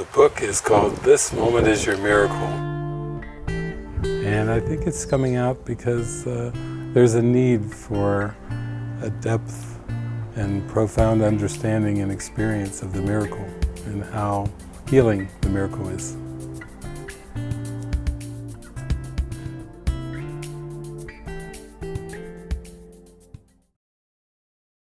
The book is called This Moment is Your Miracle. And I think it's coming out because uh, there's a need for a depth and profound understanding and experience of the miracle and how healing the miracle is.